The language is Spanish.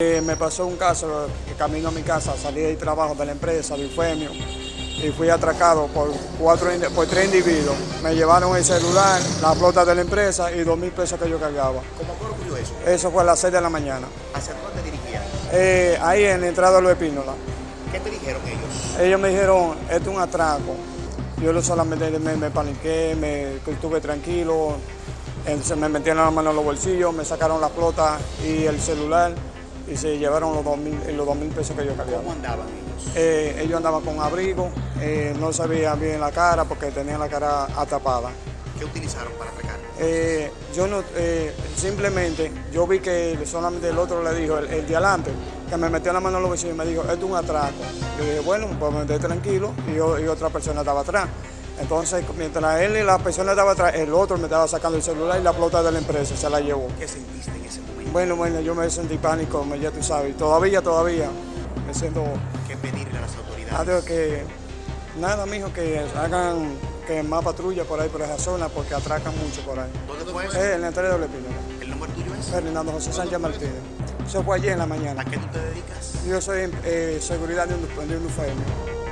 Eh, me pasó un caso, que camino a mi casa, salí del trabajo de la empresa, de Infemio, y fui atracado por, cuatro, por tres individuos. Me llevaron el celular, la flota de la empresa y dos mil pesos que yo cargaba. ¿Cómo ocurrió eso? Eso fue a las seis de la mañana. ¿Hacia dónde dirigían? Eh, ahí en la entrada de los Espínola. ¿Qué te dijeron ellos? Ellos me dijeron, esto es un atraco. Yo solamente me, me paniqué, me estuve tranquilo, me metieron la mano en los bolsillos, me sacaron la flota y el celular y se llevaron los dos mil, los dos mil pesos que yo cargaba. ¿Cómo andaban ellos? Eh, ellos andaban con abrigo, eh, no se bien la cara porque tenían la cara atapada. ¿Qué utilizaron para atracar? Eh, yo no, eh, simplemente, yo vi que solamente el otro le dijo, el, el de adelante, que me metió la mano en los bolsillos y me dijo, esto es un atraco. Yo dije, bueno, pues me quedé tranquilo y, yo- y otra persona estaba atrás. Entonces, mientras él y la persona estaba atrás, el otro me estaba sacando el celular y la flota de la empresa se la llevó. ¿Qué sentiste en ese momento? Bueno, bueno, yo me sentí pánico, ya tú sabes, todavía, todavía me siento ¿Qué pedirle a las autoridades? Adiós, que nada, mijo, que hagan que más patrulla por ahí, por esa zona, porque atracan mucho por ahí. ¿Dónde fue eso? Eh, en la entrada de Espínola. ¿El nombre tuyo es? Fernando José Sánchez Martínez. Eso fue ayer en la mañana. ¿A qué tú te dedicas? Yo soy eh, seguridad de un, de un UFM.